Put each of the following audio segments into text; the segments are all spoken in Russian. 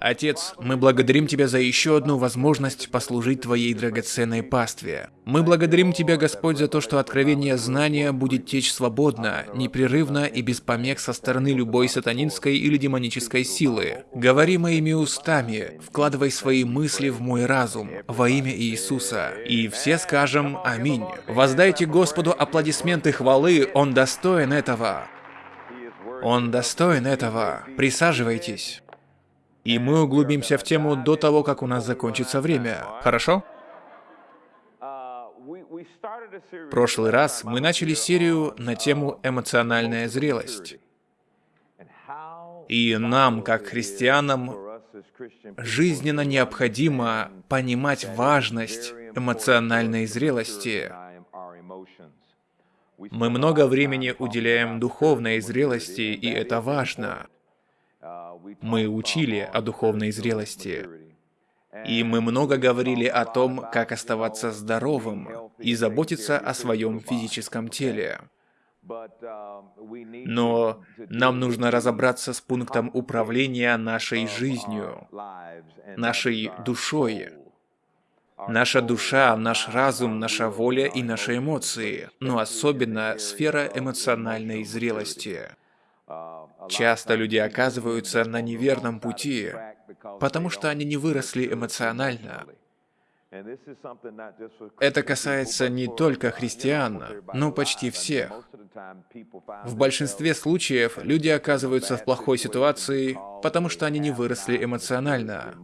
Отец, мы благодарим Тебя за еще одну возможность послужить Твоей драгоценной пастве. Мы благодарим Тебя, Господь, за то, что откровение знания будет течь свободно, непрерывно и без помех со стороны любой сатанинской или демонической силы. Говори моими устами, вкладывай свои мысли в мой разум, во имя Иисуса. И все скажем Аминь. Воздайте Господу аплодисменты хвалы, Он достоин этого. Он достоин этого. Присаживайтесь. И мы углубимся в тему до того, как у нас закончится время. Хорошо? В прошлый раз мы начали серию на тему «Эмоциональная зрелость». И нам, как христианам, жизненно необходимо понимать важность эмоциональной зрелости. Мы много времени уделяем духовной зрелости, и это важно. Мы учили о духовной зрелости. И мы много говорили о том, как оставаться здоровым и заботиться о своем физическом теле. Но нам нужно разобраться с пунктом управления нашей жизнью, нашей душой. Наша душа, наш разум, наша воля и наши эмоции, но особенно сфера эмоциональной зрелости. Часто люди оказываются на неверном пути, потому что они не выросли эмоционально. Это касается не только христиан, но почти всех. В большинстве случаев люди оказываются в плохой ситуации, потому что они не выросли эмоционально.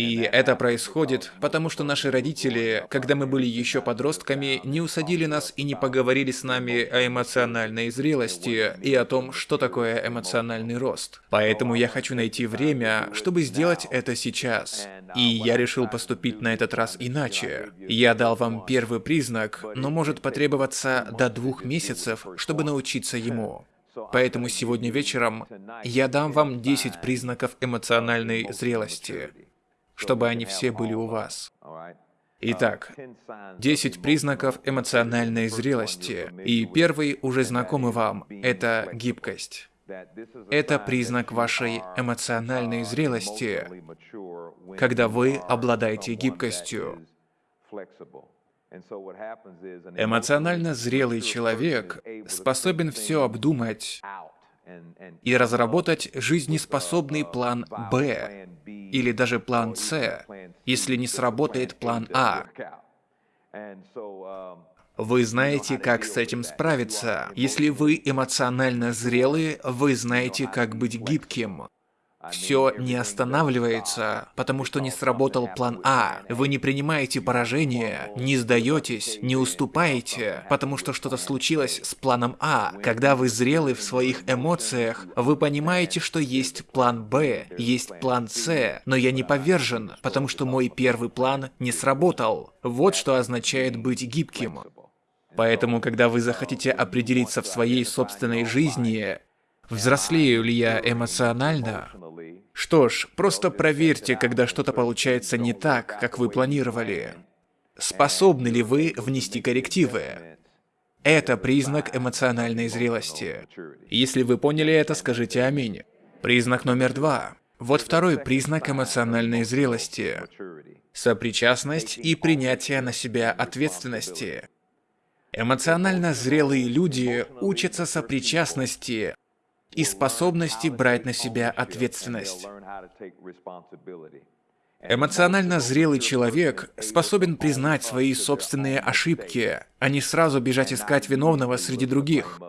И это происходит, потому что наши родители, когда мы были еще подростками, не усадили нас и не поговорили с нами о эмоциональной зрелости и о том, что такое эмоциональный рост. Поэтому я хочу найти время, чтобы сделать это сейчас. И я решил поступить на этот раз иначе. Я дал вам первый признак, но может потребоваться до двух месяцев, чтобы научиться ему. Поэтому сегодня вечером я дам вам 10 признаков эмоциональной зрелости чтобы они все были у вас. Итак, 10 признаков эмоциональной зрелости. И первый уже знакомый вам – это гибкость. Это признак вашей эмоциональной зрелости, когда вы обладаете гибкостью. Эмоционально зрелый человек способен все обдумать и разработать жизнеспособный план «Б» или даже план «С», если не сработает план «А». Вы знаете, как с этим справиться. Если вы эмоционально зрелы, вы знаете, как быть гибким. Все не останавливается, потому что не сработал план А. Вы не принимаете поражение, не сдаетесь, не уступаете, потому что что-то случилось с планом А. Когда вы зрелы в своих эмоциях, вы понимаете, что есть план Б, есть план С, но я не повержен, потому что мой первый план не сработал. Вот что означает быть гибким. Поэтому, когда вы захотите определиться в своей собственной жизни, взрослею ли я эмоционально, что ж, просто проверьте, когда что-то получается не так, как вы планировали. Способны ли вы внести коррективы? Это признак эмоциональной зрелости. Если вы поняли это, скажите «Аминь». Признак номер два. Вот второй признак эмоциональной зрелости. Сопричастность и принятие на себя ответственности. Эмоционально зрелые люди учатся сопричастности, и способности брать на себя ответственность. Эмоционально зрелый человек способен признать свои собственные ошибки, а не сразу бежать искать виновного среди других.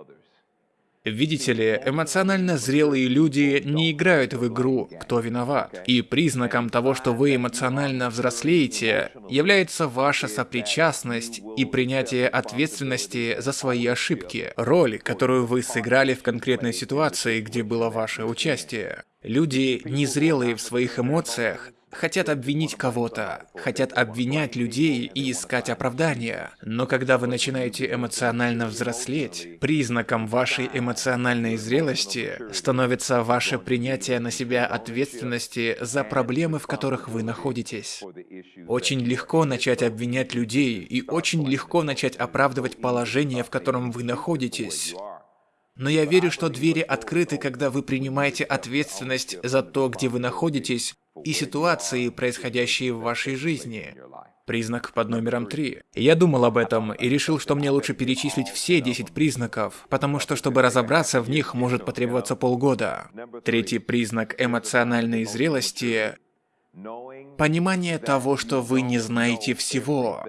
Видите ли, эмоционально зрелые люди не играют в игру «Кто виноват?». И признаком того, что вы эмоционально взрослеете, является ваша сопричастность и принятие ответственности за свои ошибки, роль, которую вы сыграли в конкретной ситуации, где было ваше участие. Люди, незрелые в своих эмоциях, хотят обвинить кого-то, хотят обвинять людей и искать оправдания. Но когда вы начинаете эмоционально взрослеть, признаком вашей эмоциональной зрелости становится ваше принятие на себя ответственности за проблемы, в которых вы находитесь. Очень легко начать обвинять людей и очень легко начать оправдывать положение, в котором вы находитесь. Но я верю, что двери открыты, когда вы принимаете ответственность за то, где вы находитесь, и ситуации, происходящие в вашей жизни. Признак под номером 3. Я думал об этом и решил, что мне лучше перечислить все 10 признаков, потому что, чтобы разобраться в них, может потребоваться полгода. Третий признак эмоциональной зрелости – понимание того, что вы не знаете всего.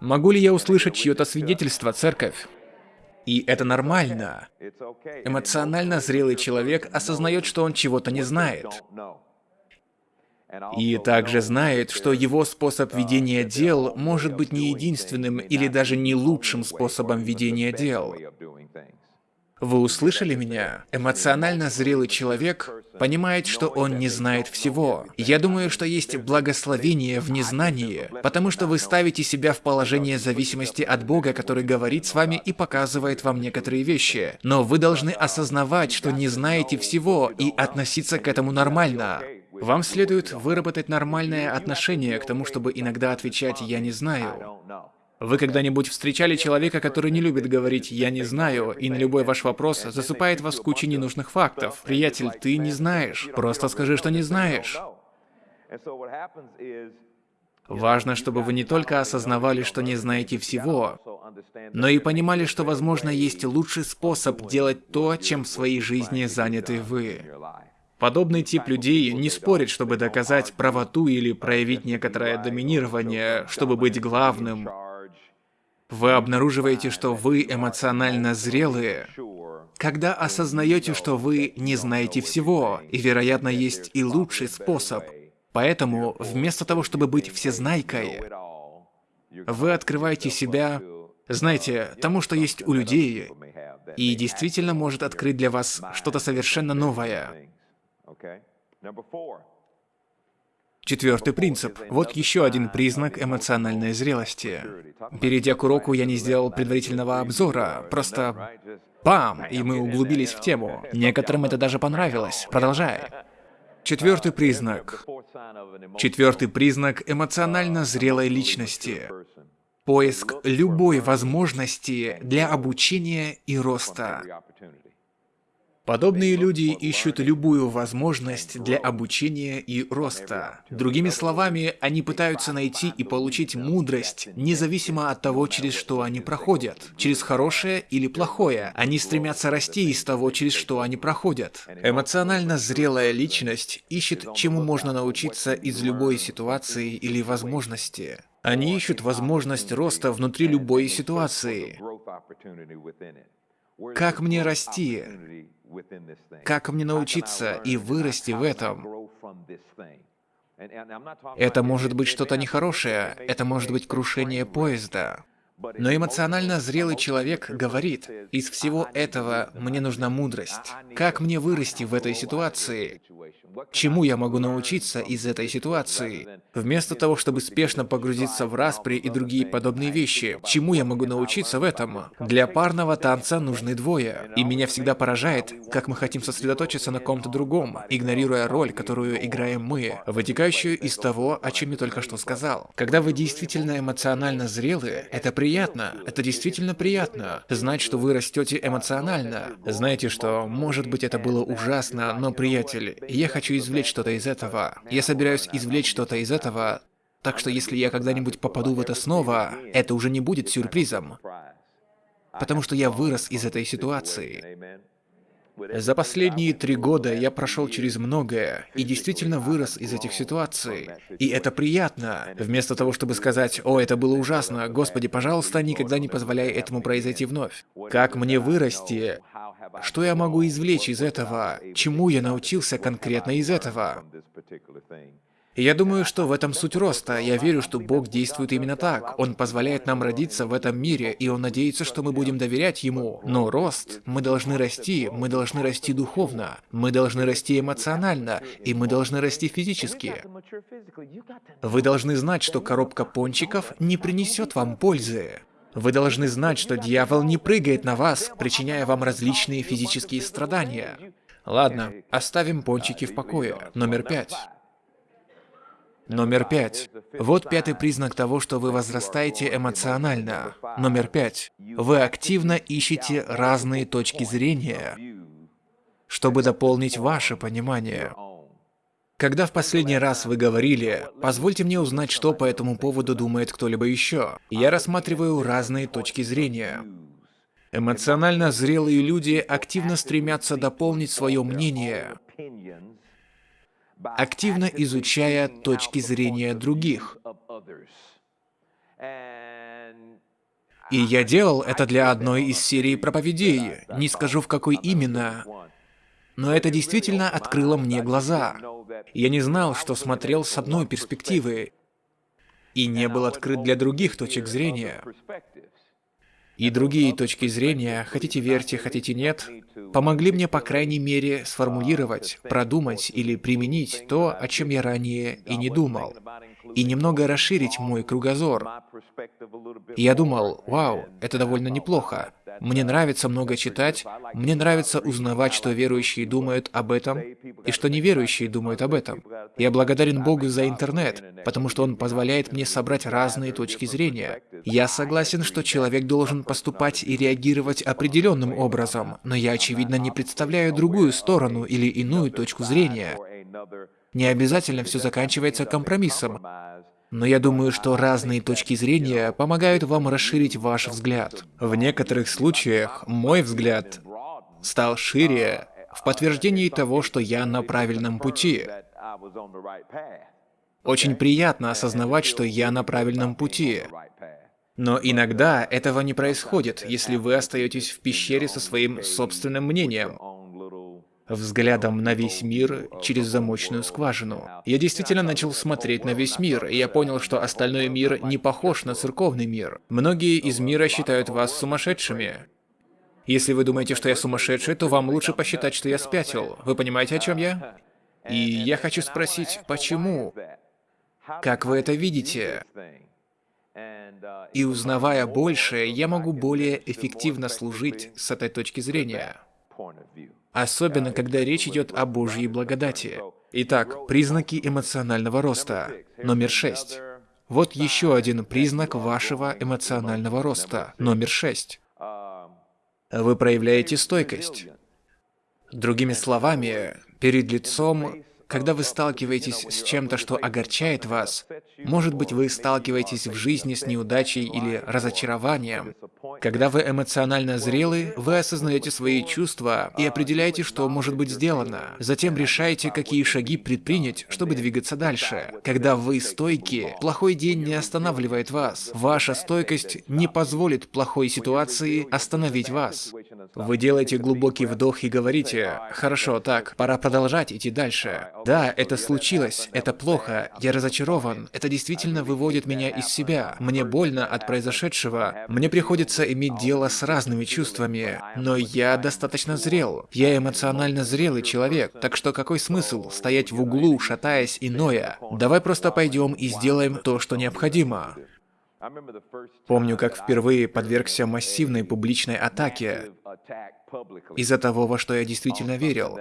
Могу ли я услышать чье-то свидетельство, церковь? И это нормально. Эмоционально зрелый человек осознает, что он чего-то не знает. И также знает, что его способ ведения дел может быть не единственным или даже не лучшим способом ведения дел. Вы услышали меня? Эмоционально зрелый человек понимает, что он не знает всего. Я думаю, что есть благословение в незнании, потому что вы ставите себя в положение зависимости от Бога, который говорит с вами и показывает вам некоторые вещи. Но вы должны осознавать, что не знаете всего и относиться к этому нормально. Вам следует выработать нормальное отношение к тому, чтобы иногда отвечать «я не знаю». Вы когда-нибудь встречали человека, который не любит говорить «я не знаю», и на любой ваш вопрос засыпает вас кучей ненужных фактов? Приятель, ты не знаешь. Просто скажи, что не знаешь. Важно, чтобы вы не только осознавали, что не знаете всего, но и понимали, что, возможно, есть лучший способ делать то, чем в своей жизни заняты вы. Подобный тип людей не спорит, чтобы доказать правоту или проявить некоторое доминирование, чтобы быть главным, вы обнаруживаете, что вы эмоционально зрелые, когда осознаете, что вы не знаете всего, и, вероятно, есть и лучший способ. Поэтому, вместо того, чтобы быть всезнайкой, вы открываете себя, знаете, тому, что есть у людей, и действительно может открыть для вас что-то совершенно новое. Четвертый принцип. Вот еще один признак эмоциональной зрелости. Перейдя к уроку, я не сделал предварительного обзора, просто бам, и мы углубились в тему. Некоторым это даже понравилось. Продолжай. Четвертый признак. Четвертый признак эмоционально зрелой личности. Поиск любой возможности для обучения и роста. Подобные люди ищут любую возможность для обучения и роста. Другими словами, они пытаются найти и получить мудрость, независимо от того, через что они проходят. Через хорошее или плохое. Они стремятся расти из того, через что они проходят. Эмоционально зрелая личность ищет, чему можно научиться из любой ситуации или возможности. Они ищут возможность роста внутри любой ситуации. Как мне расти? Как мне научиться и вырасти в этом? Это может быть что-то нехорошее, это может быть крушение поезда. Но эмоционально зрелый человек говорит, из всего этого мне нужна мудрость. Как мне вырасти в этой ситуации? Чему я могу научиться из этой ситуации? Вместо того, чтобы спешно погрузиться в распри и другие подобные вещи, чему я могу научиться в этом? Для парного танца нужны двое. И меня всегда поражает, как мы хотим сосредоточиться на ком-то другом, игнорируя роль, которую играем мы, вытекающую из того, о чем я только что сказал. Когда вы действительно эмоционально зрелы, это приятно. Это действительно приятно. Знать, что вы растете эмоционально. Знаете, что, может быть, это было ужасно, но, приятель, я хочу извлечь что-то из этого. Я собираюсь извлечь что-то из этого, так что если я когда-нибудь попаду в это снова, это уже не будет сюрпризом. Потому что я вырос из этой ситуации. За последние три года я прошел через многое и действительно вырос из этих ситуаций. И это приятно. Вместо того, чтобы сказать, «О, это было ужасно, Господи, пожалуйста, никогда не позволяй этому произойти вновь». Как мне вырасти? Что я могу извлечь из этого? Чему я научился конкретно из этого? Я думаю, что в этом суть роста. Я верю, что Бог действует именно так. Он позволяет нам родиться в этом мире, и Он надеется, что мы будем доверять Ему. Но рост, мы должны расти, мы должны расти духовно, мы должны расти эмоционально, и мы должны расти физически. Вы должны знать, что коробка пончиков не принесет вам пользы. Вы должны знать, что дьявол не прыгает на вас, причиняя вам различные физические страдания. Ладно, оставим пончики в покое. Номер пять. Номер пять. Вот пятый признак того, что вы возрастаете эмоционально. Номер пять. Вы активно ищете разные точки зрения, чтобы дополнить ваше понимание. Когда в последний раз вы говорили, позвольте мне узнать, что по этому поводу думает кто-либо еще, я рассматриваю разные точки зрения. Эмоционально зрелые люди активно стремятся дополнить свое мнение, активно изучая точки зрения других. И я делал это для одной из серий проповедей, не скажу в какой именно, но это действительно открыло мне глаза. Я не знал, что смотрел с одной перспективы, и не был открыт для других точек зрения. И другие точки зрения, хотите верьте, хотите нет, помогли мне, по крайней мере, сформулировать, продумать или применить то, о чем я ранее и не думал, и немного расширить мой кругозор. И я думал, вау, это довольно неплохо. Мне нравится много читать, мне нравится узнавать, что верующие думают об этом, и что неверующие думают об этом. Я благодарен Богу за интернет, потому что он позволяет мне собрать разные точки зрения. Я согласен, что человек должен поступать и реагировать определенным образом, но я, очевидно, не представляю другую сторону или иную точку зрения. Не обязательно все заканчивается компромиссом. Но я думаю, что разные точки зрения помогают вам расширить ваш взгляд. В некоторых случаях мой взгляд стал шире в подтверждении того, что я на правильном пути. Очень приятно осознавать, что я на правильном пути. Но иногда этого не происходит, если вы остаетесь в пещере со своим собственным мнением взглядом на весь мир через замочную скважину. Я действительно начал смотреть на весь мир, и я понял, что остальной мир не похож на церковный мир. Многие из мира считают вас сумасшедшими. Если вы думаете, что я сумасшедший, то вам лучше посчитать, что я спятил. Вы понимаете, о чем я? И я хочу спросить, почему? Как вы это видите? И узнавая больше, я могу более эффективно служить с этой точки зрения. Особенно, когда речь идет о Божьей благодати. Итак, признаки эмоционального роста. Номер шесть. Вот еще один признак вашего эмоционального роста. Номер шесть. Вы проявляете стойкость. Другими словами, перед лицом когда вы сталкиваетесь с чем-то, что огорчает вас, может быть, вы сталкиваетесь в жизни с неудачей или разочарованием. Когда вы эмоционально зрелы, вы осознаете свои чувства и определяете, что может быть сделано. Затем решаете, какие шаги предпринять, чтобы двигаться дальше. Когда вы стойки, плохой день не останавливает вас. Ваша стойкость не позволит плохой ситуации остановить вас. Вы делаете глубокий вдох и говорите, «Хорошо, так, пора продолжать идти дальше». Да, это случилось, это плохо, я разочарован, это действительно выводит меня из себя, мне больно от произошедшего, мне приходится иметь дело с разными чувствами, но я достаточно зрел, я эмоционально зрелый человек, так что какой смысл стоять в углу, шатаясь и ноя? Давай просто пойдем и сделаем то, что необходимо. Помню, как впервые подвергся массивной публичной атаке. из-за того, во что я действительно верил.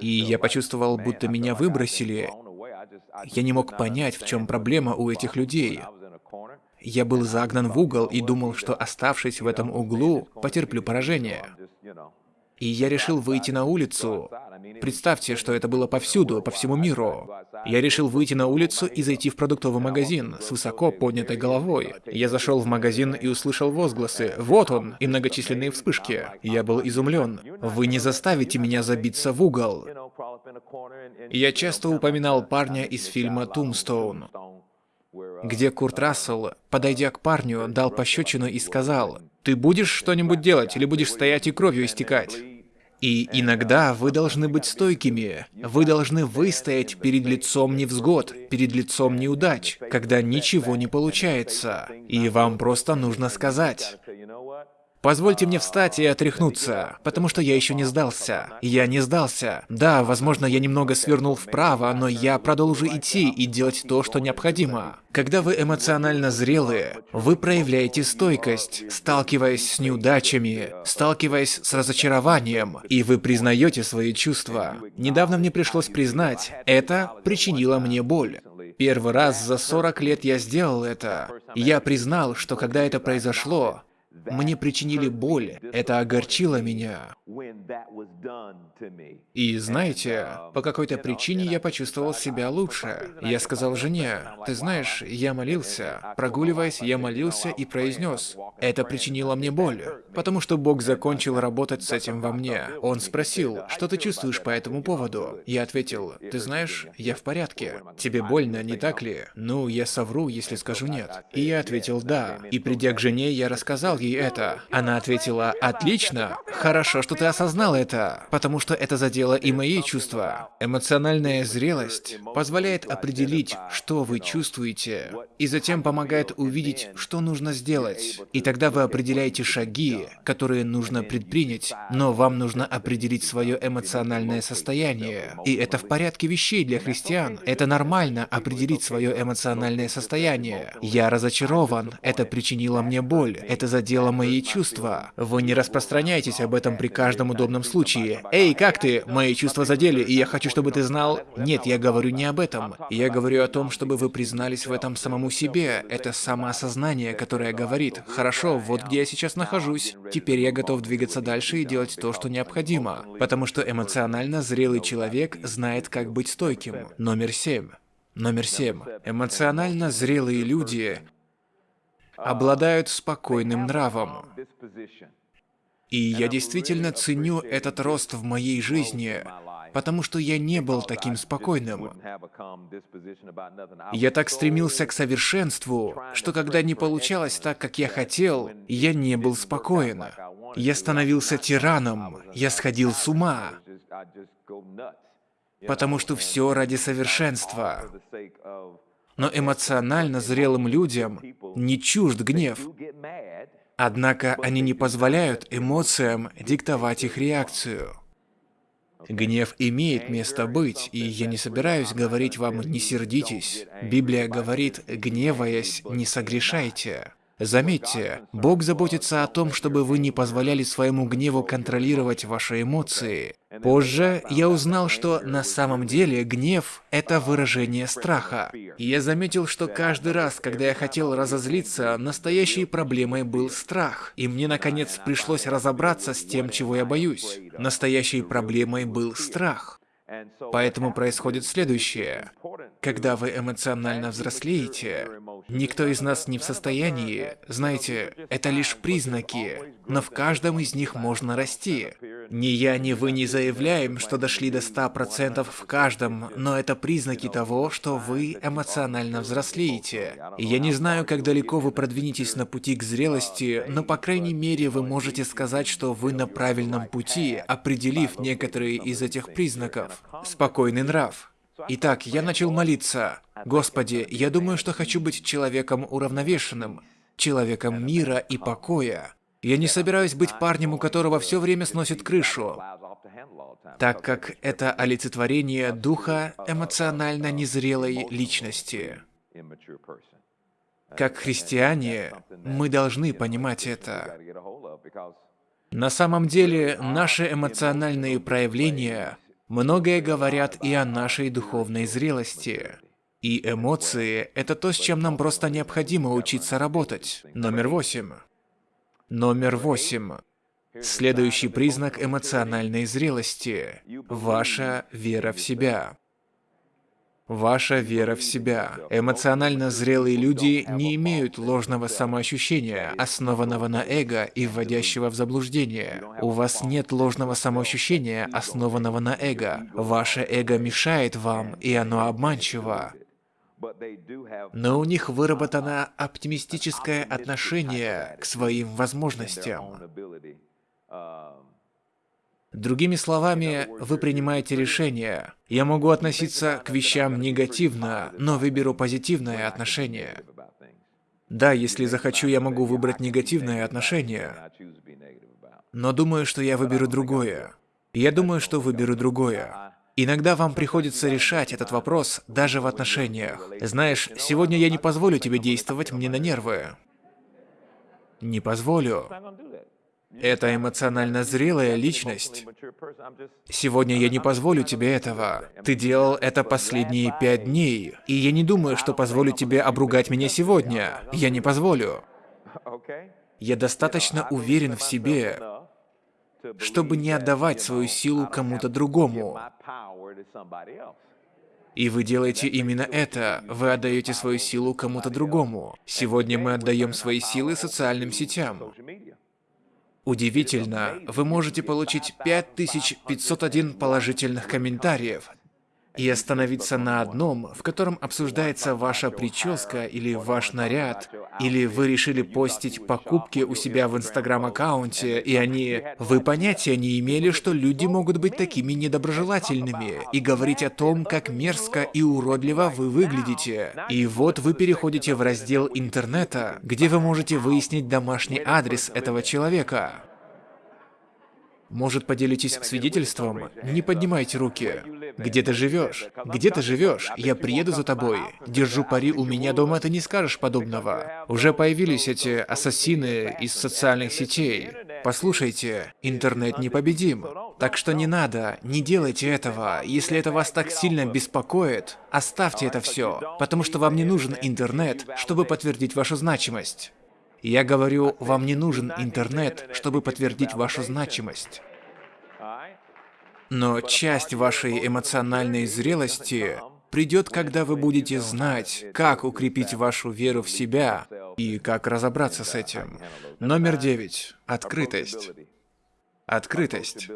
И я почувствовал, будто меня выбросили. Я не мог понять, в чем проблема у этих людей. Я был загнан в угол и думал, что оставшись в этом углу, потерплю поражение. И я решил выйти на улицу. Представьте, что это было повсюду, по всему миру. Я решил выйти на улицу и зайти в продуктовый магазин с высоко поднятой головой. Я зашел в магазин и услышал возгласы «Вот он!» и многочисленные вспышки. Я был изумлен. Вы не заставите меня забиться в угол. Я часто упоминал парня из фильма «Тумстоун», где Курт Рассел, подойдя к парню, дал пощечину и сказал, «Ты будешь что-нибудь делать или будешь стоять и кровью истекать?» И иногда вы должны быть стойкими. Вы должны выстоять перед лицом невзгод, перед лицом неудач, когда ничего не получается. И вам просто нужно сказать, Позвольте мне встать и отряхнуться, потому что я еще не сдался. Я не сдался. Да, возможно, я немного свернул вправо, но я продолжу идти и делать то, что необходимо. Когда вы эмоционально зрелые, вы проявляете стойкость, сталкиваясь с неудачами, сталкиваясь с разочарованием, и вы признаете свои чувства. Недавно мне пришлось признать, это причинило мне боль. Первый раз за 40 лет я сделал это. Я признал, что когда это произошло, мне причинили боль, это огорчило меня. И знаете, по какой-то причине я почувствовал себя лучше. Я сказал жене, ты знаешь, я молился. Прогуливаясь, я молился и произнес, это причинило мне боль, потому что Бог закончил работать с этим во мне. Он спросил, что ты чувствуешь по этому поводу? Я ответил, ты знаешь, я в порядке. Тебе больно, не так ли? Ну, я совру, если скажу нет. И я ответил да. И придя к жене, я рассказал ей это. Она ответила, отлично, хорошо, что ты осознал это, потому что это задело и мои чувства. Эмоциональная зрелость позволяет определить, что вы чувствуете, и затем помогает увидеть, что нужно сделать. И тогда вы определяете шаги, которые нужно предпринять, но вам нужно определить свое эмоциональное состояние. И это в порядке вещей для христиан. Это нормально определить свое эмоциональное состояние. Я разочарован, это причинило мне боль, это задело мои чувства. Вы не распространяйтесь об этом при каждом удобном случае. Эй, как ты? Мои чувства задели, и я хочу, чтобы ты знал... Нет, я говорю не об этом. Я говорю о том, чтобы вы признались в этом самому себе. Это самоосознание, которое говорит, хорошо, вот где я сейчас нахожусь. Теперь я готов двигаться дальше и делать то, что необходимо. Потому что эмоционально зрелый человек знает, как быть стойким. Номер семь. Номер семь. Эмоционально зрелые люди обладают спокойным нравом. И я действительно ценю этот рост в моей жизни, потому что я не был таким спокойным. Я так стремился к совершенству, что когда не получалось так, как я хотел, я не был спокоен. Я становился тираном, я сходил с ума, потому что все ради совершенства. Но эмоционально зрелым людям не чужд гнев. Однако они не позволяют эмоциям диктовать их реакцию. Гнев имеет место быть, и я не собираюсь говорить вам «не сердитесь». Библия говорит «гневаясь, не согрешайте». Заметьте, Бог заботится о том, чтобы вы не позволяли своему гневу контролировать ваши эмоции. Позже я узнал, что на самом деле гнев – это выражение страха. Я заметил, что каждый раз, когда я хотел разозлиться, настоящей проблемой был страх. И мне, наконец, пришлось разобраться с тем, чего я боюсь. Настоящей проблемой был страх. Поэтому происходит следующее. Когда вы эмоционально взрослеете, никто из нас не в состоянии, знаете, это лишь признаки, но в каждом из них можно расти. Ни я, ни вы не заявляем, что дошли до 100% в каждом, но это признаки того, что вы эмоционально взрослеете. Я не знаю, как далеко вы продвинетесь на пути к зрелости, но по крайней мере вы можете сказать, что вы на правильном пути, определив некоторые из этих признаков. Спокойный нрав. Итак, я начал молиться. Господи, я думаю, что хочу быть человеком уравновешенным, человеком мира и покоя. Я не собираюсь быть парнем, у которого все время сносит крышу, так как это олицетворение духа эмоционально незрелой личности. Как христиане, мы должны понимать это. На самом деле, наши эмоциональные проявления многое говорят и о нашей духовной зрелости. И эмоции – это то, с чем нам просто необходимо учиться работать. Номер восемь. Номер восемь. Следующий признак эмоциональной зрелости – ваша вера в себя. Ваша вера в себя. Эмоционально зрелые люди не имеют ложного самоощущения, основанного на эго и вводящего в заблуждение. У вас нет ложного самоощущения, основанного на эго. Ваше эго мешает вам, и оно обманчиво но у них выработано оптимистическое отношение к своим возможностям. Другими словами, вы принимаете решение. Я могу относиться к вещам негативно, но выберу позитивное отношение. Да, если захочу, я могу выбрать негативное отношение. Но думаю, что я выберу другое. Я думаю, что выберу другое. Иногда вам приходится решать этот вопрос даже в отношениях. Знаешь, сегодня я не позволю тебе действовать мне на нервы. Не позволю. Это эмоционально зрелая личность. Сегодня я не позволю тебе этого. Ты делал это последние пять дней, и я не думаю, что позволю тебе обругать меня сегодня. Я не позволю. Я достаточно уверен в себе, чтобы не отдавать свою силу кому-то другому. И вы делаете именно это. Вы отдаете свою силу кому-то другому. Сегодня мы отдаем свои силы социальным сетям. Удивительно, вы можете получить 5501 положительных комментариев, и остановиться на одном, в котором обсуждается ваша прическа или ваш наряд, или вы решили постить покупки у себя в инстаграм-аккаунте, и они... Вы понятия не имели, что люди могут быть такими недоброжелательными, и говорить о том, как мерзко и уродливо вы выглядите. И вот вы переходите в раздел интернета, где вы можете выяснить домашний адрес этого человека. Может, поделитесь свидетельством? Не поднимайте руки. Где ты живешь? Где ты живешь? Я приеду за тобой. Держу пари, у меня дома ты не скажешь подобного. Уже появились эти ассасины из социальных сетей. Послушайте, интернет непобедим. Так что не надо, не делайте этого. Если это вас так сильно беспокоит, оставьте это все, потому что вам не нужен интернет, чтобы подтвердить вашу значимость. Я говорю, вам не нужен интернет, чтобы подтвердить вашу значимость. Но часть вашей эмоциональной зрелости придет, когда вы будете знать, как укрепить вашу веру в себя и как разобраться с этим. Номер девять. Открытость. Открытость.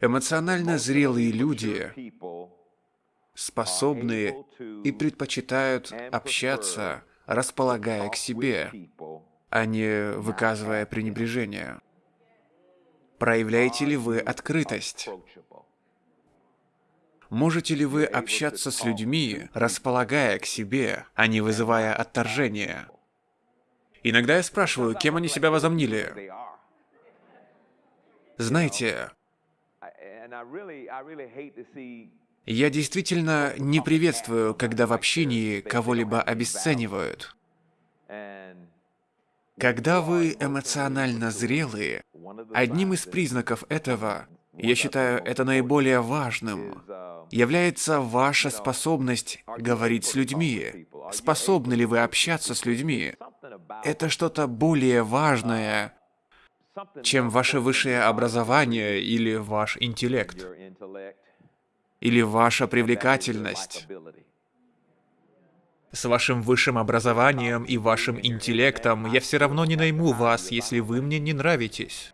Эмоционально зрелые люди способны и предпочитают общаться располагая к себе, а не выказывая пренебрежение. Проявляете ли вы открытость? Можете ли вы общаться с людьми, располагая к себе, а не вызывая отторжение? Иногда я спрашиваю, кем они себя возомнили. Знаете, я действительно не приветствую, когда в общении кого-либо обесценивают. Когда вы эмоционально зрелые, одним из признаков этого, я считаю это наиболее важным, является ваша способность говорить с людьми. Способны ли вы общаться с людьми? Это что-то более важное, чем ваше высшее образование или ваш интеллект или ваша привлекательность. С вашим высшим образованием и вашим интеллектом я все равно не найму вас, если вы мне не нравитесь.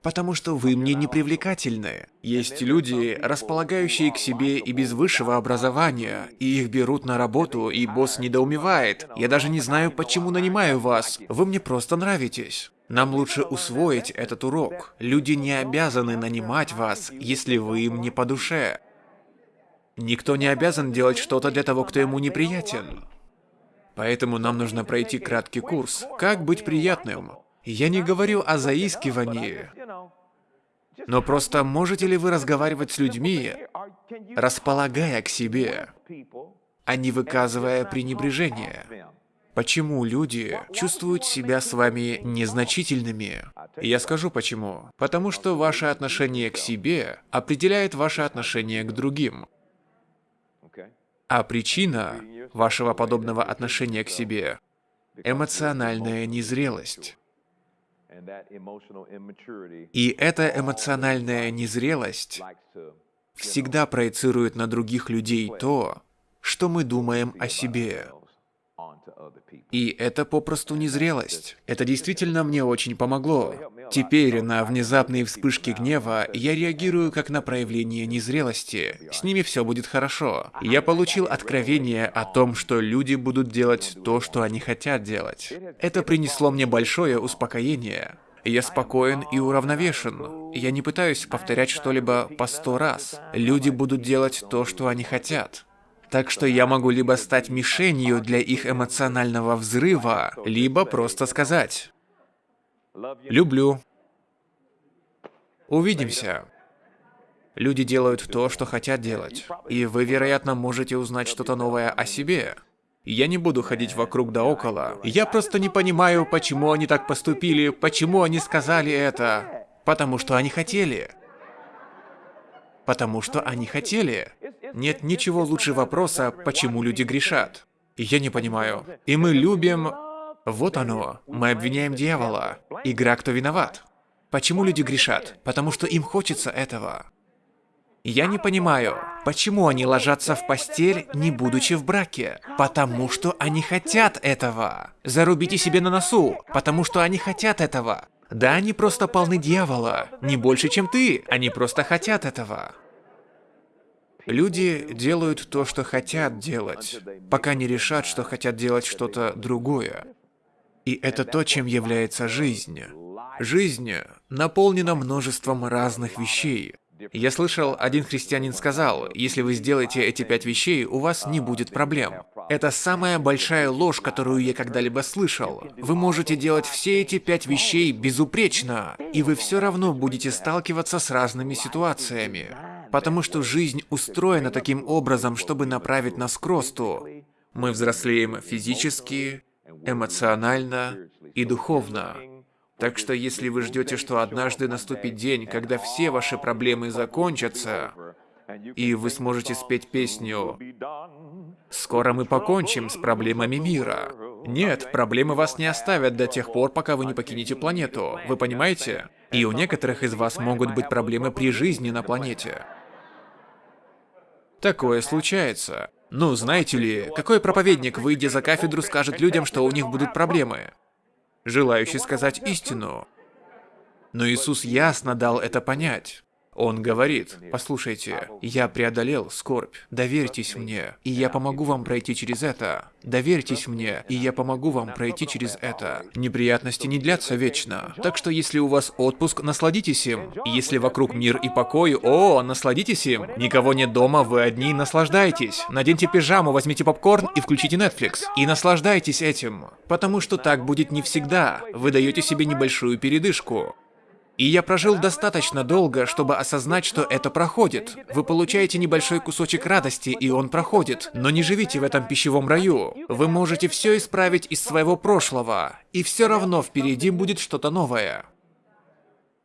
Потому что вы мне не привлекательны. Есть люди, располагающие к себе и без высшего образования, и их берут на работу, и босс недоумевает. Я даже не знаю, почему нанимаю вас. Вы мне просто нравитесь. Нам лучше усвоить этот урок. Люди не обязаны нанимать вас, если вы им не по душе. Никто не обязан делать что-то для того, кто ему неприятен. Поэтому нам нужно пройти краткий курс «Как быть приятным». Я не говорю о заискивании, но просто можете ли вы разговаривать с людьми, располагая к себе, а не выказывая пренебрежение? Почему люди чувствуют себя с вами незначительными? Я скажу почему. Потому что ваше отношение к себе определяет ваше отношение к другим. А причина вашего подобного отношения к себе – эмоциональная незрелость. И эта эмоциональная незрелость всегда проецирует на других людей то, что мы думаем о себе. И это попросту незрелость. Это действительно мне очень помогло. Теперь на внезапные вспышки гнева я реагирую как на проявление незрелости. С ними все будет хорошо. Я получил откровение о том, что люди будут делать то, что они хотят делать. Это принесло мне большое успокоение. Я спокоен и уравновешен. Я не пытаюсь повторять что-либо по сто раз. Люди будут делать то, что они хотят. Так что я могу либо стать мишенью для их эмоционального взрыва, либо просто сказать «люблю». Увидимся. Люди делают то, что хотят делать. И вы, вероятно, можете узнать что-то новое о себе. Я не буду ходить вокруг да около. Я просто не понимаю, почему они так поступили, почему они сказали это. Потому что они хотели. Потому что они хотели. Нет ничего лучше вопроса, почему люди грешат. Я не понимаю. И мы любим... Вот оно. Мы обвиняем дьявола. Игра «Кто виноват?». Почему люди грешат? Потому что им хочется этого. Я не понимаю, почему они ложатся в постель, не будучи в браке? Потому что они хотят этого. Зарубите себе на носу, потому что они хотят этого. Да, они просто полны дьявола, не больше, чем ты. Они просто хотят этого. Люди делают то, что хотят делать, пока не решат, что хотят делать что-то другое. И это то, чем является жизнь. Жизнь наполнена множеством разных вещей. Я слышал, один христианин сказал, если вы сделаете эти пять вещей, у вас не будет проблем. Это самая большая ложь, которую я когда-либо слышал. Вы можете делать все эти пять вещей безупречно, и вы все равно будете сталкиваться с разными ситуациями. Потому что жизнь устроена таким образом, чтобы направить нас к росту. Мы взрослеем физически, эмоционально и духовно. Так что если вы ждете, что однажды наступит день, когда все ваши проблемы закончатся, и вы сможете спеть песню «Скоро мы покончим с проблемами мира». Нет, проблемы вас не оставят до тех пор, пока вы не покинете планету. Вы понимаете? И у некоторых из вас могут быть проблемы при жизни на планете. Такое случается. Ну, знаете ли, какой проповедник, выйдя за кафедру, скажет людям, что у них будут проблемы? Желающий сказать истину. Но Иисус ясно дал это понять. Он говорит, послушайте, я преодолел скорбь, доверьтесь мне, и я помогу вам пройти через это. Доверьтесь мне, и я помогу вам пройти через это. Неприятности не длятся вечно. Так что если у вас отпуск, насладитесь им. Если вокруг мир и покой, о, насладитесь им. Никого нет дома, вы одни, наслаждайтесь. Наденьте пижаму, возьмите попкорн и включите Netflix. И наслаждайтесь этим. Потому что так будет не всегда. Вы даете себе небольшую передышку. И я прожил достаточно долго, чтобы осознать, что это проходит. Вы получаете небольшой кусочек радости, и он проходит. Но не живите в этом пищевом раю. Вы можете все исправить из своего прошлого, и все равно впереди будет что-то новое.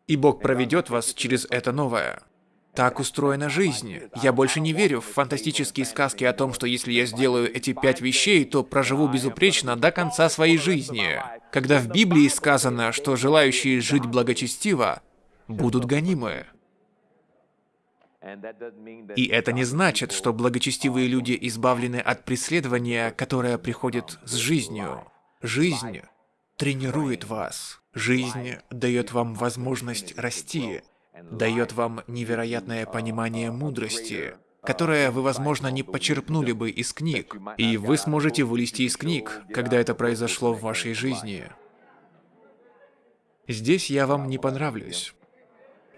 И Бог проведет вас через это новое. Так устроена жизнь. Я больше не верю в фантастические сказки о том, что если я сделаю эти пять вещей, то проживу безупречно до конца своей жизни. Когда в Библии сказано, что желающие жить благочестиво будут гонимы. И это не значит, что благочестивые люди избавлены от преследования, которое приходит с жизнью. Жизнь тренирует вас. Жизнь дает вам возможность расти дает вам невероятное понимание мудрости, которое вы, возможно, не почерпнули бы из книг, и вы сможете вылезти из книг, когда это произошло в вашей жизни. Здесь я вам не понравлюсь.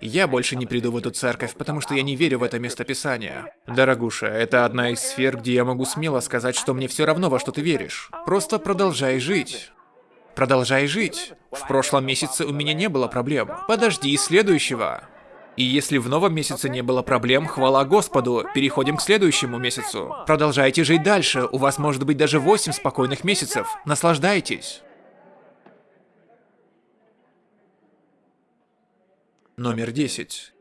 Я больше не приду в эту церковь, потому что я не верю в это местописание. Дорогуша, это одна из сфер, где я могу смело сказать, что мне все равно, во что ты веришь. Просто продолжай жить. Продолжай жить. В прошлом месяце у меня не было проблем. Подожди следующего. И если в новом месяце не было проблем, хвала Господу, переходим к следующему месяцу. Продолжайте жить дальше, у вас может быть даже 8 спокойных месяцев. Наслаждайтесь. Номер 10.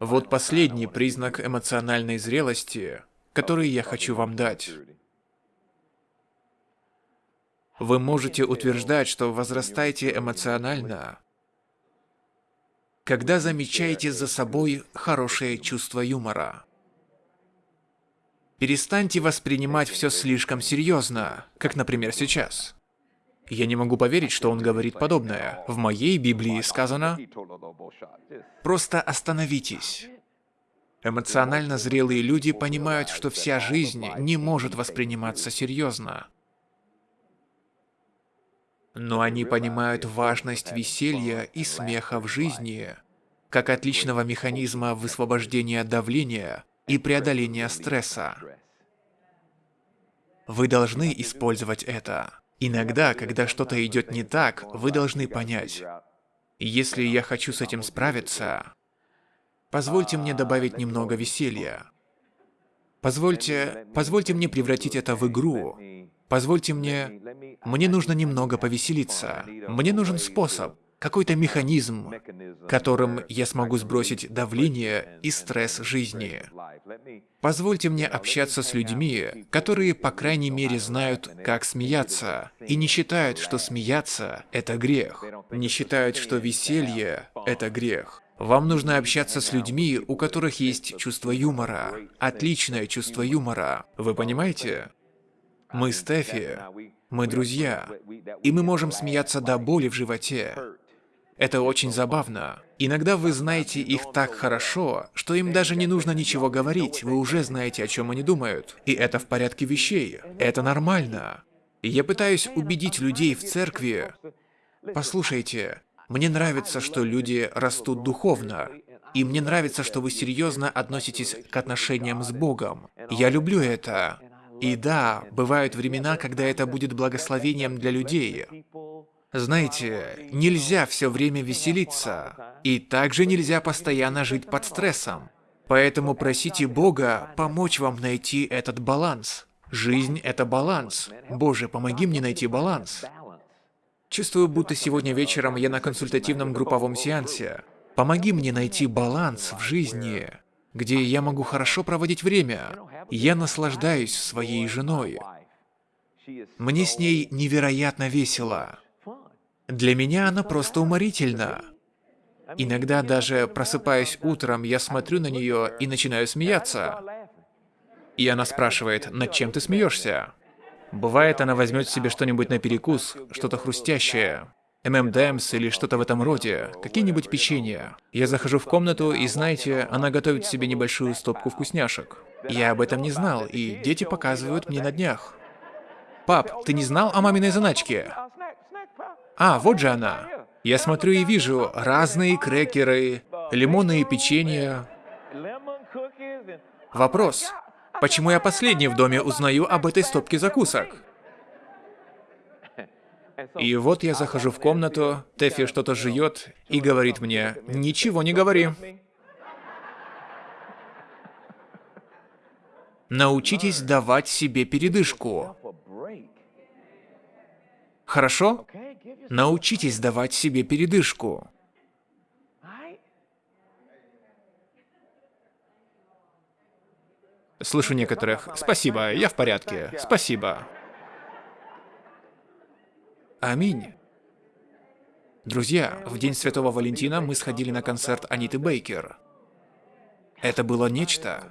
Вот последний признак эмоциональной зрелости, который я хочу вам дать. Вы можете утверждать, что возрастаете эмоционально, когда замечаете за собой хорошее чувство юмора. Перестаньте воспринимать все слишком серьезно, как, например, сейчас. Я не могу поверить, что он говорит подобное. В моей Библии сказано «Просто остановитесь». Эмоционально зрелые люди понимают, что вся жизнь не может восприниматься серьезно. Но они понимают важность веселья и смеха в жизни, как отличного механизма высвобождения давления и преодоления стресса. Вы должны использовать это. Иногда, когда что-то идет не так, вы должны понять, если я хочу с этим справиться, позвольте мне добавить немного веселья. Позвольте, позвольте мне превратить это в игру. Позвольте мне... Мне нужно немного повеселиться. Мне нужен способ, какой-то механизм, которым я смогу сбросить давление и стресс жизни. Позвольте мне общаться с людьми, которые, по крайней мере, знают, как смеяться, и не считают, что смеяться — это грех, не считают, что веселье — это грех. Вам нужно общаться с людьми, у которых есть чувство юмора, отличное чувство юмора. Вы понимаете? Мы с Тэфи, мы друзья, и мы можем смеяться до боли в животе. Это очень забавно. Иногда вы знаете их так хорошо, что им даже не нужно ничего говорить, вы уже знаете, о чем они думают. И это в порядке вещей. Это нормально. Я пытаюсь убедить людей в церкви. Послушайте, мне нравится, что люди растут духовно. И мне нравится, что вы серьезно относитесь к отношениям с Богом. Я люблю это. И да, бывают времена, когда это будет благословением для людей. Знаете, нельзя все время веселиться, и также нельзя постоянно жить под стрессом. Поэтому просите Бога помочь вам найти этот баланс. Жизнь — это баланс. Боже, помоги мне найти баланс. Чувствую, будто сегодня вечером я на консультативном групповом сеансе. Помоги мне найти баланс в жизни, где я могу хорошо проводить время. Я наслаждаюсь своей женой. Мне с ней невероятно весело. Для меня она просто уморительна. Иногда даже просыпаясь утром, я смотрю на нее и начинаю смеяться. И она спрашивает, над чем ты смеешься? Бывает, она возьмет себе что-нибудь на перекус, что-то хрустящее, ММДМС или что-то в этом роде, какие-нибудь печенья. Я захожу в комнату, и знаете, она готовит себе небольшую стопку вкусняшек. Я об этом не знал, и дети показывают мне на днях. «Пап, ты не знал о маминой заначке?» А, вот же она. Я смотрю и вижу разные крекеры, лимонные печенья. Вопрос. Почему я последний в доме узнаю об этой стопке закусок? И вот я захожу в комнату, Тэфи что-то жует и говорит мне, «Ничего не говори». Научитесь давать себе передышку. Хорошо? Научитесь давать себе передышку. Слышу некоторых. Спасибо, я в порядке. Спасибо. Аминь. Друзья, в день Святого Валентина мы сходили на концерт Аниты Бейкер. Это было нечто.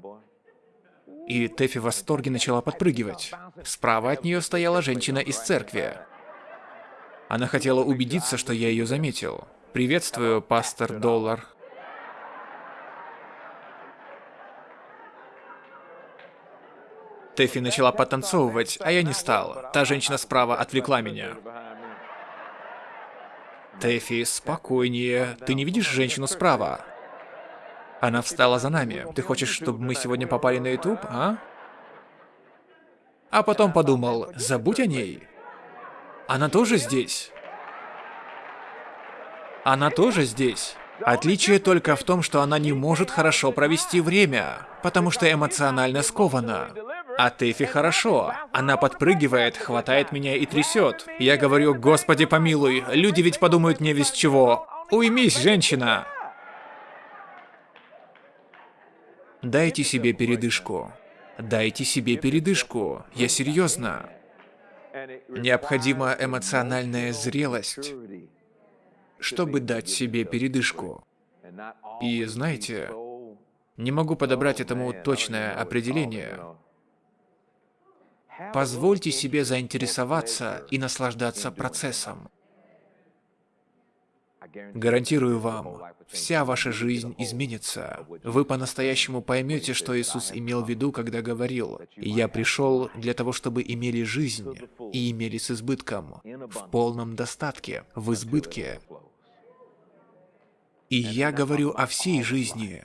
И Тэфи в восторге начала подпрыгивать. Справа от нее стояла женщина из церкви. Она хотела убедиться, что я ее заметил. «Приветствую, пастор Доллар». Тэфи начала потанцовывать, а я не стал. Та женщина справа отвлекла меня. Тэфи, спокойнее. Ты не видишь женщину справа? Она встала за нами. Ты хочешь, чтобы мы сегодня попали на YouTube, а? А потом подумал, забудь о ней. Она тоже здесь? Она тоже здесь. Отличие только в том, что она не может хорошо провести время, потому что эмоционально скована. А Тэфи хорошо. Она подпрыгивает, хватает меня и трясет. Я говорю, господи помилуй, люди ведь подумают не весь чего. Уймись, женщина! Дайте себе передышку. Дайте себе передышку. Я серьезно. Необходима эмоциональная зрелость, чтобы дать себе передышку. И знаете, не могу подобрать этому точное определение. Позвольте себе заинтересоваться и наслаждаться процессом. Гарантирую вам, вся ваша жизнь изменится. Вы по-настоящему поймете, что Иисус имел в виду, когда говорил, «Я пришел для того, чтобы имели жизнь, и имели с избытком, в полном достатке, в избытке». И я говорю о всей жизни,